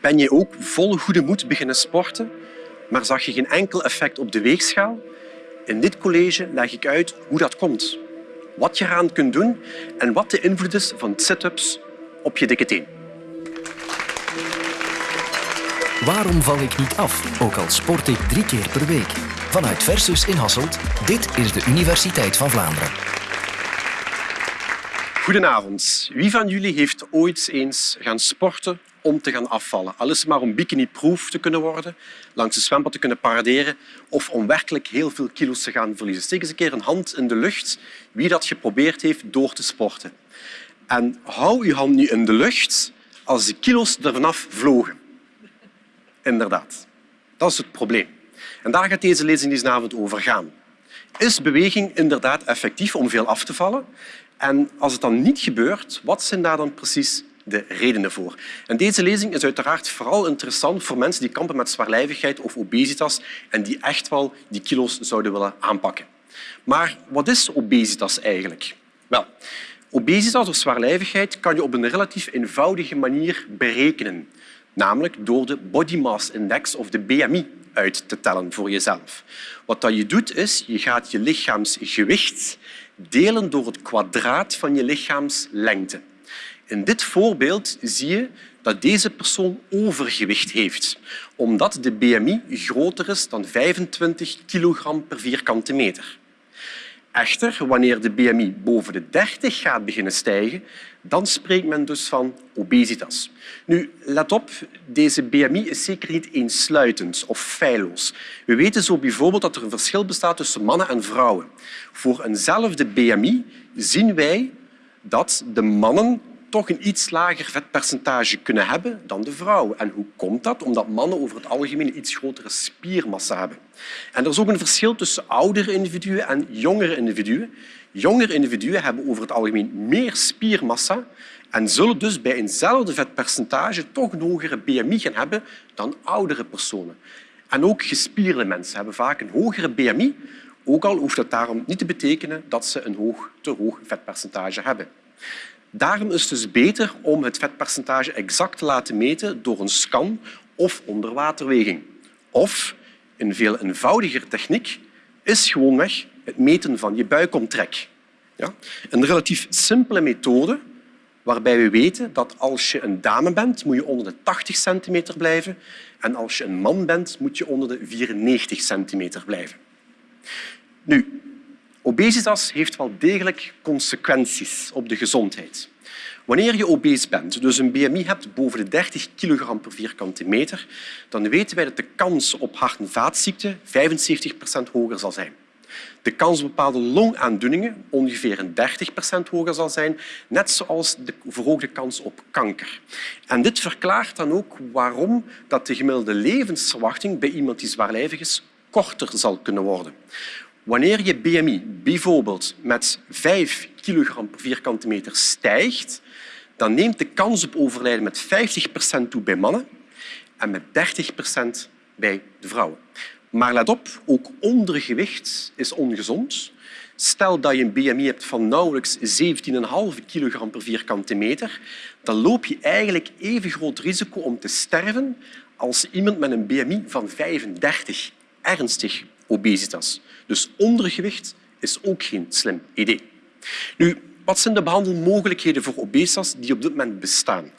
Ben je ook vol goede moed beginnen sporten, maar zag je geen enkel effect op de weegschaal? In dit college leg ik uit hoe dat komt, wat je eraan kunt doen en wat de invloed is van sit-ups op je dikke teen. Waarom val ik niet af, ook al sport ik drie keer per week? Vanuit Versus in Hasselt, dit is de Universiteit van Vlaanderen. Goedenavond. Wie van jullie heeft ooit eens gaan sporten om te gaan afvallen? Al is het maar om bikini-proof te kunnen worden, langs de zwembad te kunnen paraderen of om werkelijk heel veel kilo's te gaan verliezen. Steek eens een keer een hand in de lucht wie dat geprobeerd heeft door te sporten. En hou je hand nu in de lucht als de kilo's er vanaf vlogen. Inderdaad. Dat is het probleem. En daar gaat deze lezing deze avond over gaan. Is beweging inderdaad effectief om veel af te vallen? En als het dan niet gebeurt, wat zijn daar dan precies de redenen voor? En deze lezing is uiteraard vooral interessant voor mensen die kampen met zwaarlijvigheid of obesitas en die echt wel die kilo's zouden willen aanpakken. Maar wat is obesitas eigenlijk? Wel, obesitas of zwaarlijvigheid kan je op een relatief eenvoudige manier berekenen, namelijk door de Body Mass Index of de BMI uit te tellen voor jezelf. Wat je doet is, je gaat je lichaamsgewicht delen door het kwadraat van je lichaamslengte. In dit voorbeeld zie je dat deze persoon overgewicht heeft, omdat de BMI groter is dan 25 kilogram per vierkante meter. Echter, wanneer de BMI boven de 30 gaat beginnen stijgen, dan spreekt men dus van obesitas. Nu, let op, deze BMI is zeker niet eensluitend of feilloos. We weten zo bijvoorbeeld dat er een verschil bestaat tussen mannen en vrouwen. Voor eenzelfde BMI zien wij dat de mannen toch een iets lager vetpercentage kunnen hebben dan de vrouwen. En hoe komt dat? Omdat mannen over het algemeen een iets grotere spiermassa hebben. En er is ook een verschil tussen oudere individuen en jongere individuen. Jongere individuen hebben over het algemeen meer spiermassa en zullen dus bij eenzelfde vetpercentage toch een hogere BMI gaan hebben dan oudere personen. En ook gespierde mensen hebben vaak een hogere BMI, ook al hoeft dat daarom niet te betekenen dat ze een hoog, te hoog vetpercentage hebben. Daarom is het dus beter om het vetpercentage exact te laten meten door een scan of onderwaterweging. Of, een veel eenvoudiger techniek, is gewoonweg het meten van je buikomtrek. Ja? Een relatief simpele methode waarbij we weten dat als je een dame bent, moet je onder de 80 centimeter blijven en als je een man bent, moet je onder de 94 centimeter blijven. Nu, obesitas heeft wel degelijk consequenties op de gezondheid. Wanneer je obese bent, dus een BMI hebt boven de 30 kilogram per vierkante meter, dan weten wij dat de kans op hart- en vaatziekten 75 procent hoger zal zijn. De kans op bepaalde longaandoeningen ongeveer een 30 procent hoger zal zijn, net zoals de verhoogde kans op kanker. En dit verklaart dan ook waarom dat de gemiddelde levensverwachting bij iemand die zwaarlijvig is korter zal kunnen worden. Wanneer je BMI bijvoorbeeld met 5 kilogram per vierkante meter stijgt, dan neemt de kans op overlijden met 50 procent toe bij mannen en met 30 procent bij de vrouwen. Maar let op, ook ondergewicht is ongezond. Stel dat je een BMI hebt van nauwelijks 17,5 kilogram per vierkante meter, dan loop je eigenlijk even groot risico om te sterven als iemand met een BMI van 35, ernstig obesitas. Dus ondergewicht is ook geen slim idee. Nu, wat zijn de behandelmogelijkheden voor obesitas die op dit moment bestaan?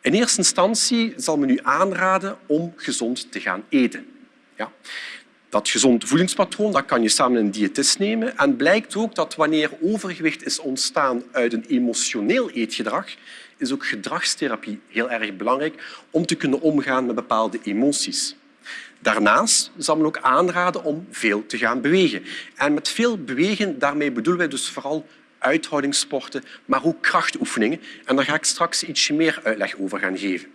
In eerste instantie zal men u aanraden om gezond te gaan eten. Ja. Dat gezond voedingspatroon dat kan je samen een diëtist nemen. En blijkt ook dat wanneer overgewicht is ontstaan uit een emotioneel eetgedrag, is ook gedragstherapie heel erg belangrijk om te kunnen omgaan met bepaalde emoties. Daarnaast zal men ook aanraden om veel te gaan bewegen. En met veel bewegen daarmee bedoelen wij dus vooral uithoudingssporten, maar ook krachtoefeningen. En daar ga ik straks ietsje meer uitleg over gaan geven.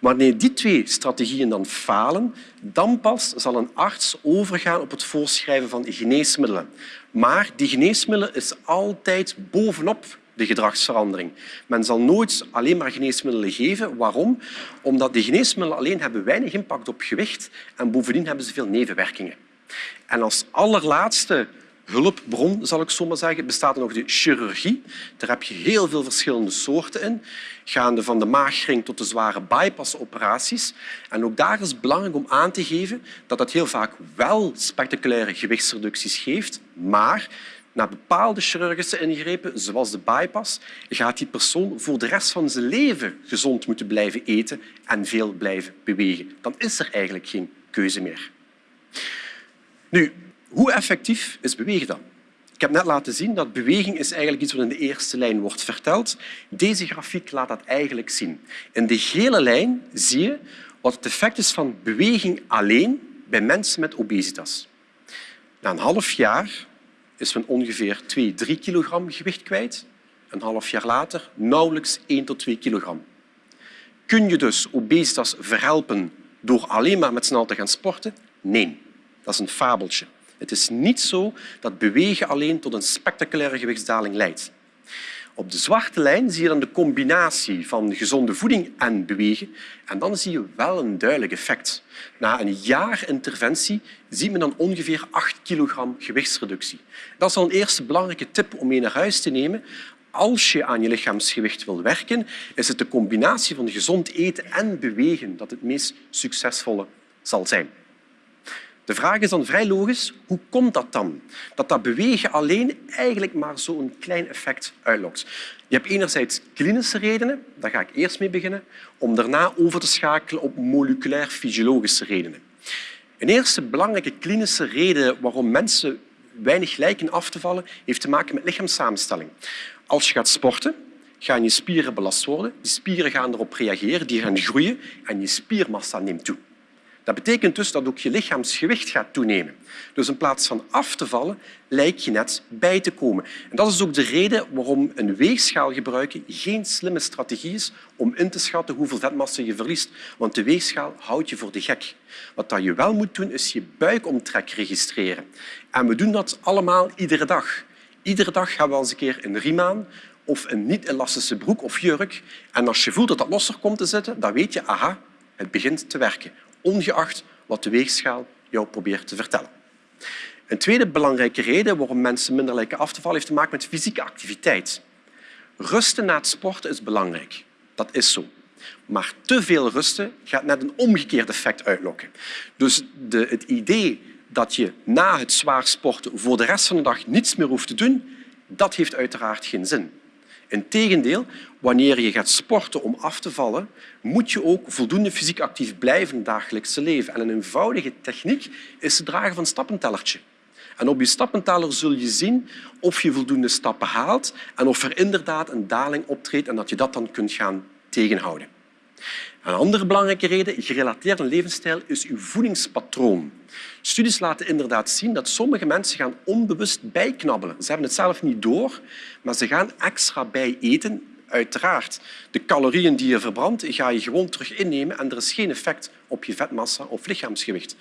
Wanneer die twee strategieën dan falen, dan pas zal een arts overgaan op het voorschrijven van geneesmiddelen. Maar die geneesmiddelen is altijd bovenop de gedragsverandering. Men zal nooit alleen maar geneesmiddelen geven. Waarom? Omdat de geneesmiddelen alleen hebben weinig impact op gewicht en bovendien hebben ze veel nevenwerkingen. En als allerlaatste hulpbron, zal ik zo maar zeggen, bestaat nog de chirurgie. Daar heb je heel veel verschillende soorten in, gaande van de maagring tot de zware bypassoperaties. En ook daar is het belangrijk om aan te geven dat dat heel vaak wel spectaculaire gewichtsreducties geeft, maar na bepaalde chirurgische ingrepen, zoals de bypass, gaat die persoon voor de rest van zijn leven gezond moeten blijven eten en veel blijven bewegen. Dan is er eigenlijk geen keuze meer. Nu, hoe effectief is bewegen dan? Ik heb net laten zien dat beweging is eigenlijk iets wat in de eerste lijn wordt verteld. Deze grafiek laat dat eigenlijk zien. In de gele lijn zie je wat het effect is van beweging alleen bij mensen met obesitas. Na een half jaar is men ongeveer 2, 3 kilogram gewicht kwijt. Een half jaar later nauwelijks 1 tot 2 kilogram. Kun je dus obesitas verhelpen door alleen maar met snel te gaan sporten? Nee, dat is een fabeltje. Het is niet zo dat bewegen alleen tot een spectaculaire gewichtsdaling leidt. Op de zwarte lijn zie je dan de combinatie van gezonde voeding en bewegen. En dan zie je wel een duidelijk effect. Na een jaar interventie ziet men dan ongeveer 8 kilogram gewichtsreductie. Dat is al een eerste belangrijke tip om mee naar huis te nemen. Als je aan je lichaamsgewicht wil werken, is het de combinatie van gezond eten en bewegen dat het meest succesvolle zal zijn. De vraag is dan vrij logisch, hoe komt dat dan? Dat dat bewegen alleen eigenlijk maar zo'n klein effect uitlokt. Je hebt enerzijds klinische redenen, daar ga ik eerst mee beginnen, om daarna over te schakelen op moleculair-fysiologische redenen. Een eerste belangrijke klinische reden waarom mensen weinig lijken af te vallen, heeft te maken met lichaamssamenstelling. Als je gaat sporten, gaan je spieren belast worden. Die spieren gaan erop reageren, die gaan groeien en je spiermassa neemt toe. Dat betekent dus dat ook je lichaamsgewicht gaat toenemen. Dus in plaats van af te vallen, lijkt je net bij te komen. En dat is ook de reden waarom een weegschaal gebruiken geen slimme strategie is om in te schatten hoeveel vetmassa je verliest. Want de weegschaal houdt je voor de gek. Wat je wel moet doen, is je buikomtrek registreren. En we doen dat allemaal iedere dag. Iedere dag gaan we eens een keer een riem aan of een niet-elastische broek of jurk. En als je voelt dat dat losser komt te zitten, dan weet je, aha, het begint te werken ongeacht wat de weegschaal jou probeert te vertellen. Een tweede belangrijke reden waarom mensen minder lijken af te vallen heeft te maken met fysieke activiteit. Rusten na het sporten is belangrijk. Dat is zo. Maar te veel rusten gaat net een omgekeerd effect uitlokken. Dus de, het idee dat je na het zwaar sporten voor de rest van de dag niets meer hoeft te doen, dat heeft uiteraard geen zin. Integendeel, wanneer je gaat sporten om af te vallen, moet je ook voldoende fysiek actief blijven in dagelijkse leven. En een eenvoudige techniek is het dragen van een stappentellertje. En op je stappenteller zul je zien of je voldoende stappen haalt en of er inderdaad een daling optreedt en dat je dat dan kunt gaan tegenhouden. Een andere belangrijke reden, gerelateerd aan levensstijl, is uw voedingspatroon. Studies laten inderdaad zien dat sommige mensen gaan onbewust bijknabbelen. Ze hebben het zelf niet door, maar ze gaan extra bij eten. Uiteraard, de calorieën die je verbrandt, ga je gewoon terug innemen en er is geen effect op je vetmassa of lichaamsgewicht.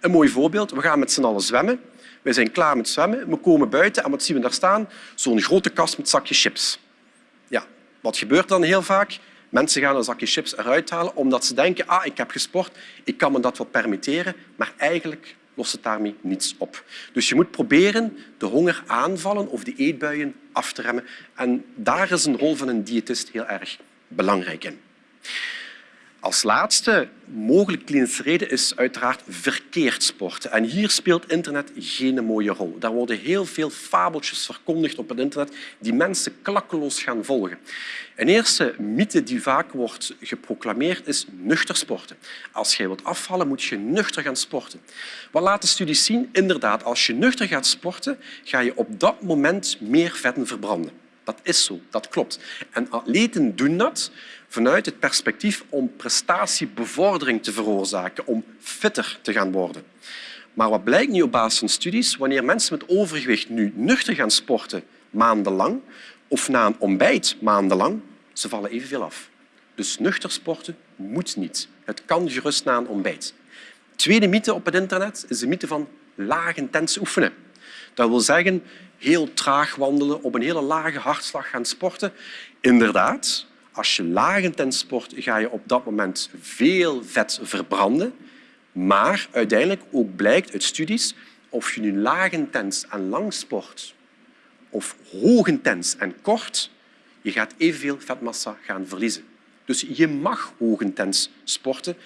Een mooi voorbeeld, we gaan met z'n allen zwemmen. We zijn klaar met zwemmen, we komen buiten en wat zien we daar staan? Zo'n grote kast met zakjes chips. Ja, wat gebeurt dan heel vaak? Mensen gaan een zakje chips eruit halen omdat ze denken ah, ik heb gesport, ik kan me dat wel permitteren, maar eigenlijk lost het daarmee niets op. Dus je moet proberen de honger aanvallen of de eetbuien af te remmen. En daar is een rol van een diëtist heel erg belangrijk in. Als laatste mogelijk klinische reden is uiteraard verkeerd sporten. En hier speelt internet geen mooie rol. Daar worden heel veel fabeltjes verkondigd op het internet die mensen klakkeloos gaan volgen. Een eerste mythe die vaak wordt geproclameerd is nuchter sporten. Als je wilt afvallen, moet je nuchter gaan sporten. Wat laten studies zien? Inderdaad, als je nuchter gaat sporten, ga je op dat moment meer vetten verbranden. Dat is zo, dat klopt. En atleten doen dat vanuit het perspectief om prestatiebevordering te veroorzaken, om fitter te gaan worden. Maar wat blijkt nu op basis van studies? Wanneer mensen met overgewicht nu nuchter gaan sporten maandenlang of na een ontbijt maandenlang, ze vallen evenveel af. Dus nuchter sporten moet niet. Het kan gerust na een ontbijt. Tweede mythe op het internet is de mythe van laag intens oefenen. Dat wil zeggen heel traag wandelen, op een hele lage hartslag gaan sporten. Inderdaad, als je laag intens sport, ga je op dat moment veel vet verbranden. Maar uiteindelijk ook blijkt uit studies, of je nu lagentens en lang sport of hoogintens en kort, je gaat evenveel vetmassa gaan verliezen. Dus je mag hoogintens sporten.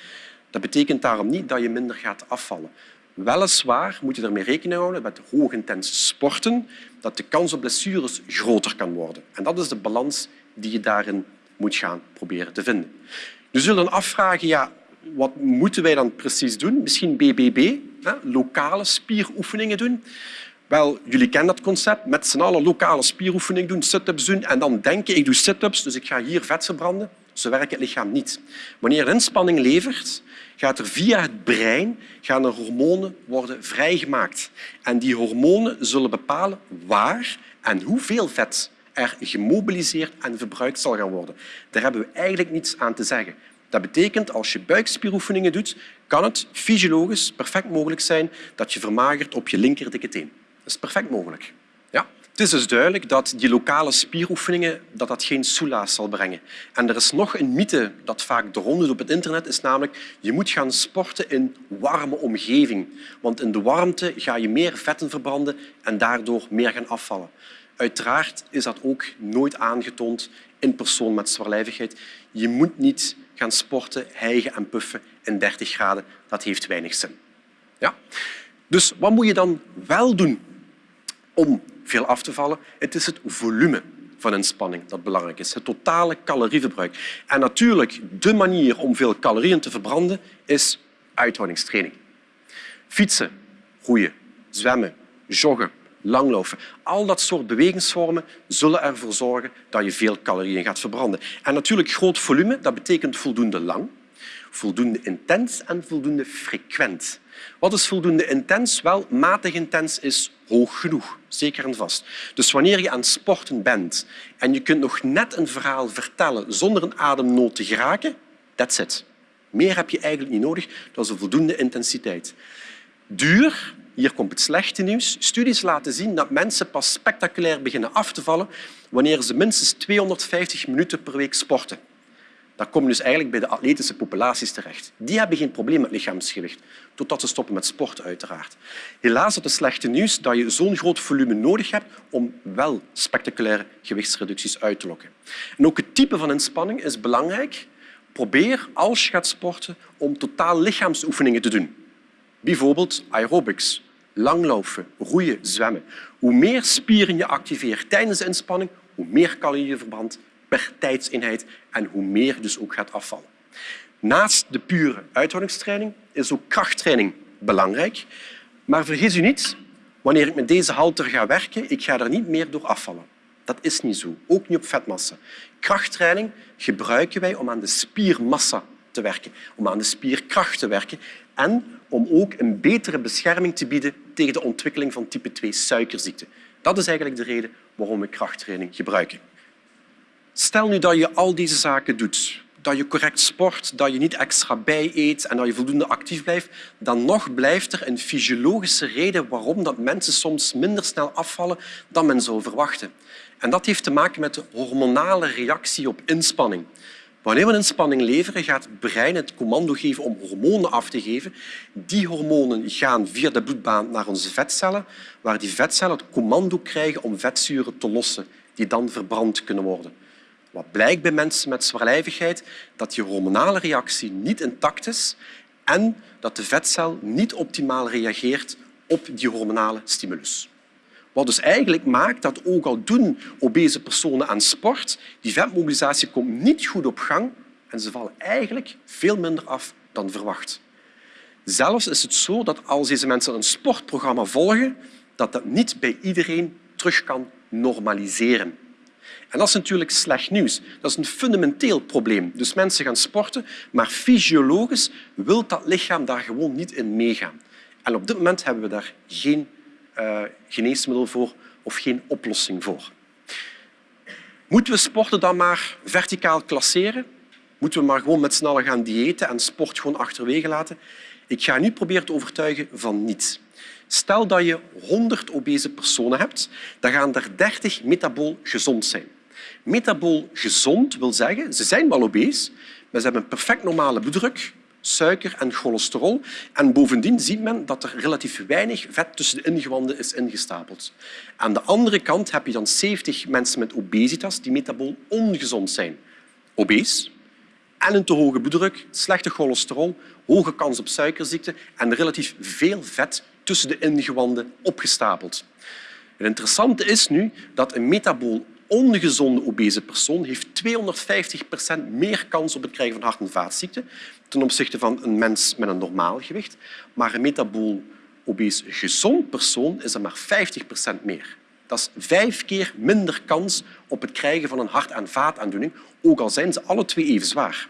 Dat betekent daarom niet dat je minder gaat afvallen. Weliswaar moet je ermee rekening houden met hoogintens sporten dat de kans op blessures groter kan worden. En dat is de balans die je daarin moet gaan proberen te vinden. Je zult dan afvragen, ja, wat moeten wij dan precies doen? Misschien BBB, hè, lokale spieroefeningen doen. Wel, jullie kennen dat concept. Met z'n allen lokale spieroefening doen, sit-ups doen en dan denken ik doe sit-ups, dus ik ga hier vet verbranden. Zo werkt het lichaam niet. Wanneer inspanning levert, gaat er via het brein gaan er hormonen worden vrijgemaakt. En die hormonen zullen bepalen waar en hoeveel vet er gemobiliseerd en verbruikt zal gaan worden. Daar hebben we eigenlijk niets aan te zeggen. Dat betekent, als je buikspieroefeningen doet, kan het fysiologisch perfect mogelijk zijn dat je vermagert op je linker dikke teen. Dat is perfect mogelijk. Het is dus duidelijk dat die lokale spieroefeningen dat dat geen soelaas zal brengen. En er is nog een mythe dat vaak de op het internet is, namelijk je moet gaan sporten in warme omgeving. Want in de warmte ga je meer vetten verbranden en daardoor meer gaan afvallen. Uiteraard is dat ook nooit aangetoond in persoon met zwaarlijvigheid. Je moet niet gaan sporten, hijgen en puffen in 30 graden. Dat heeft weinig zin. Ja? Dus wat moet je dan wel doen om veel af te vallen? Het is het volume van inspanning dat belangrijk is, het totale calorieverbruik. En natuurlijk, de manier om veel calorieën te verbranden is uithoudingstraining. Fietsen, roeien, zwemmen, joggen, langlopen. Al dat soort bewegingsvormen zullen ervoor zorgen dat je veel calorieën gaat verbranden. En natuurlijk groot volume, dat betekent voldoende lang, voldoende intens en voldoende frequent. Wat is voldoende intens? Wel, matig intens is hoog genoeg, zeker en vast. Dus wanneer je aan het sporten bent en je kunt nog net een verhaal vertellen zonder een ademnood te geraken, that's it. Meer heb je eigenlijk niet nodig. Dat is een voldoende intensiteit. Duur, hier komt het slechte nieuws. Studies laten zien dat mensen pas spectaculair beginnen af te vallen wanneer ze minstens 250 minuten per week sporten. Dan kom je dus eigenlijk bij de atletische populaties terecht. Die hebben geen probleem met lichaamsgewicht, totdat ze stoppen met sport uiteraard. Helaas is het slechte nieuws dat je zo'n groot volume nodig hebt om wel spectaculaire gewichtsreducties uit te lokken. En ook het type van inspanning is belangrijk. Probeer, als je gaat sporten, om totaal lichaamsoefeningen te doen. Bijvoorbeeld aerobics, langlopen, roeien, zwemmen. Hoe meer spieren je activeert tijdens de inspanning, hoe meer calorieën je verbrandt per tijdseenheid en hoe meer dus ook gaat afvallen. Naast de pure uithoudingstraining is ook krachttraining belangrijk. Maar vergis u niet, wanneer ik met deze halter ga werken, ik ga er niet meer door afvallen. Dat is niet zo, ook niet op vetmassa. Krachttraining gebruiken wij om aan de spiermassa te werken, om aan de spierkracht te werken en om ook een betere bescherming te bieden tegen de ontwikkeling van type 2 suikerziekte. Dat is eigenlijk de reden waarom we krachttraining gebruiken. Stel nu dat je al deze zaken doet, dat je correct sport, dat je niet extra bij eet en dat je voldoende actief blijft, dan nog blijft er een fysiologische reden waarom dat mensen soms minder snel afvallen dan men zou verwachten. En dat heeft te maken met de hormonale reactie op inspanning. Wanneer we inspanning leveren, gaat het brein het commando geven om hormonen af te geven. Die hormonen gaan via de bloedbaan naar onze vetcellen, waar die vetcellen het commando krijgen om vetzuren te lossen, die dan verbrand kunnen worden. Wat blijkt bij mensen met zwaarlijvigheid? Dat die hormonale reactie niet intact is en dat de vetcel niet optimaal reageert op die hormonale stimulus. Wat dus eigenlijk maakt dat ook al doen obese personen aan sport, die vetmobilisatie komt niet goed op gang en ze vallen eigenlijk veel minder af dan verwacht. Zelfs is het zo dat als deze mensen een sportprogramma volgen, dat dat niet bij iedereen terug kan normaliseren. En dat is natuurlijk slecht nieuws. Dat is een fundamenteel probleem. Dus mensen gaan sporten, maar fysiologisch wil dat lichaam daar gewoon niet in meegaan. En op dit moment hebben we daar geen uh, geneesmiddel voor of geen oplossing voor. Moeten we sporten dan maar verticaal klasseren? Moeten we maar gewoon met z'n allen gaan diëten en sport gewoon achterwege laten? Ik ga nu proberen te overtuigen van niet. Stel dat je 100 obese personen hebt, dan gaan er 30 metabool gezond zijn. Metabool gezond wil zeggen, ze zijn wel obese, maar ze hebben een perfect normale bloeddruk, suiker en cholesterol. En bovendien ziet men dat er relatief weinig vet tussen de ingewanden is ingestapeld. Aan de andere kant heb je dan 70 mensen met obesitas die metabool ongezond zijn. Obese en een te hoge bloeddruk, slechte cholesterol, hoge kans op suikerziekte en relatief veel vet tussen de ingewanden opgestapeld. Het interessante is nu dat een metabool ongezonde obese persoon heeft 250 procent meer kans op het krijgen van hart- en vaatziekten ten opzichte van een mens met een normaal gewicht. Maar een metabool obese gezond persoon is er maar 50 procent meer. Dat is vijf keer minder kans op het krijgen van een hart- en vaataandoening, ook al zijn ze alle twee even zwaar.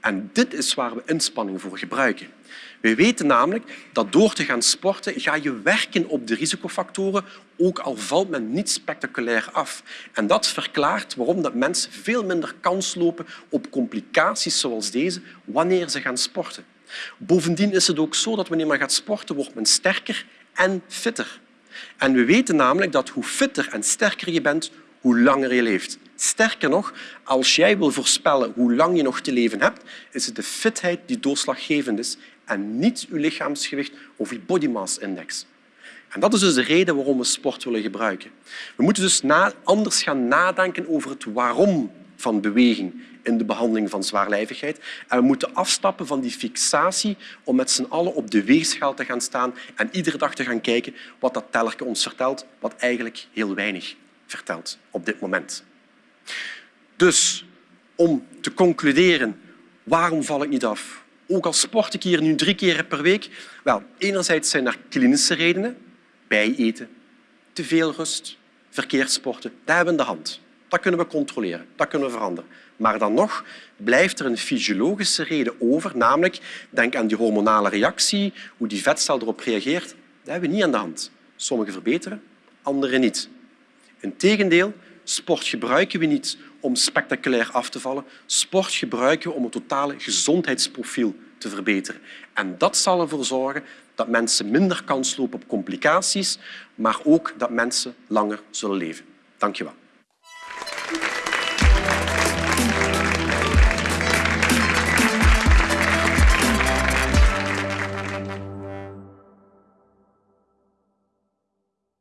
En dit is waar we inspanning voor gebruiken. We weten namelijk dat door te gaan sporten ga je werken op de risicofactoren, ook al valt men niet spectaculair af. En dat verklaart waarom dat mensen veel minder kans lopen op complicaties zoals deze wanneer ze gaan sporten. Bovendien is het ook zo dat wanneer men gaat sporten, wordt men sterker en fitter. En we weten namelijk dat hoe fitter en sterker je bent, hoe langer je leeft. Sterker nog, als jij wil voorspellen hoe lang je nog te leven hebt, is het de fitheid die doorslaggevend is en niet je lichaamsgewicht of je body mass index. En dat is dus de reden waarom we sport willen gebruiken. We moeten dus anders gaan nadenken over het waarom van beweging in de behandeling van zwaarlijvigheid. En we moeten afstappen van die fixatie om met z'n allen op de weegschaal te gaan staan en iedere dag te gaan kijken wat dat tellerke ons vertelt, wat eigenlijk heel weinig vertelt op dit moment. Dus om te concluderen, waarom val ik niet af? Ook al sport ik hier nu drie keer per week. Wel, enerzijds zijn er klinische redenen. Bijeten, te veel rust, verkeerd sporten. Dat hebben we de hand. Dat kunnen we controleren, dat kunnen we veranderen. Maar dan nog blijft er een fysiologische reden over, namelijk denk aan die hormonale reactie, hoe die vetcel erop reageert. Dat hebben we niet aan de hand. Sommigen verbeteren, anderen niet. Integendeel, sport gebruiken we niet om spectaculair af te vallen. Sport gebruiken we om het totale gezondheidsprofiel te verbeteren. En dat zal ervoor zorgen dat mensen minder kans lopen op complicaties, maar ook dat mensen langer zullen leven. Dank je wel.